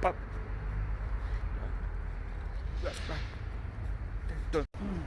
Pop. Exacto.